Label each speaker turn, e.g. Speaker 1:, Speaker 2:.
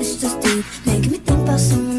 Speaker 1: it's just deep Making me think about someone